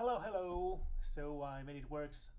Hello, hello! So uh, I made it works